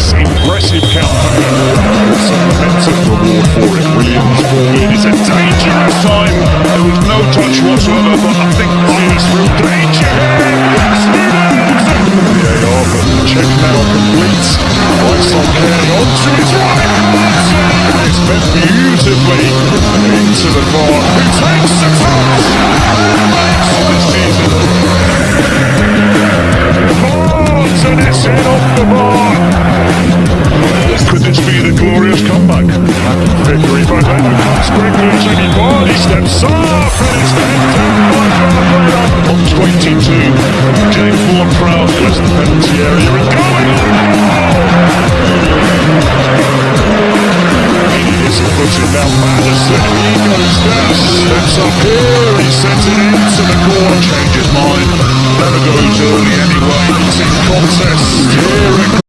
this impressive campaign. Some momentum reward for it. Williams in. It's a dangerous time. There was no touch whatsoever, but I think Palace real danger. VAR, but check now complete. Right on Cairn onto his right. to be the glorious comeback. Victory for David comes quickly. Jimmy Vardy steps off and it's on 22. James Vaughan Proud clears the penalty area and going He is puts it down Maddison. He goes down, steps up here. He sends it into the corner, changes mind. Never goes early anyway. It's in contest. Here it